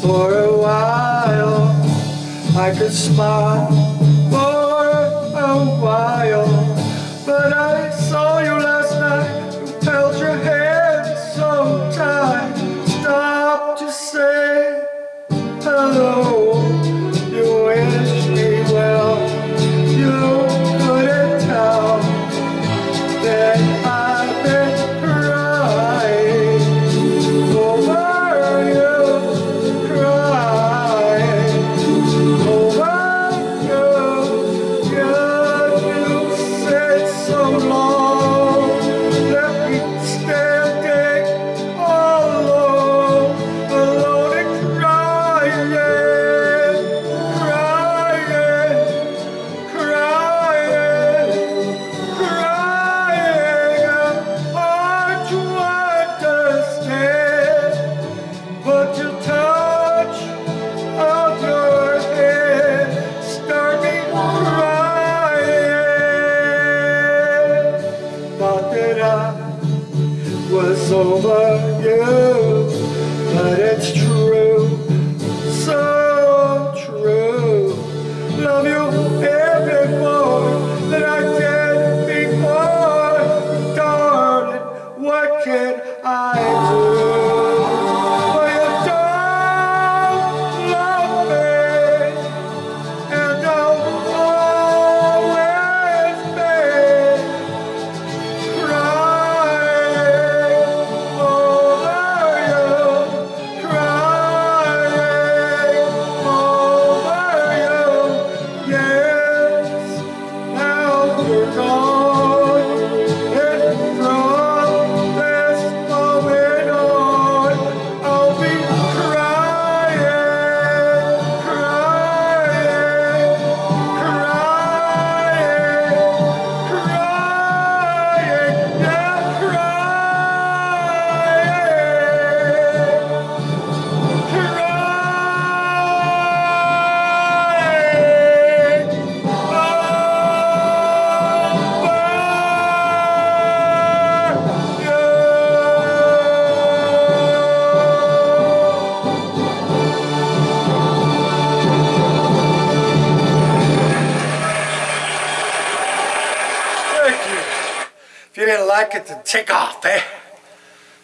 for a while I could smile for a while But I saw you last night. You held your hand so tight. Stop to say hello. was over you, but it's true. Thank you. If you didn't like it, then take off, eh?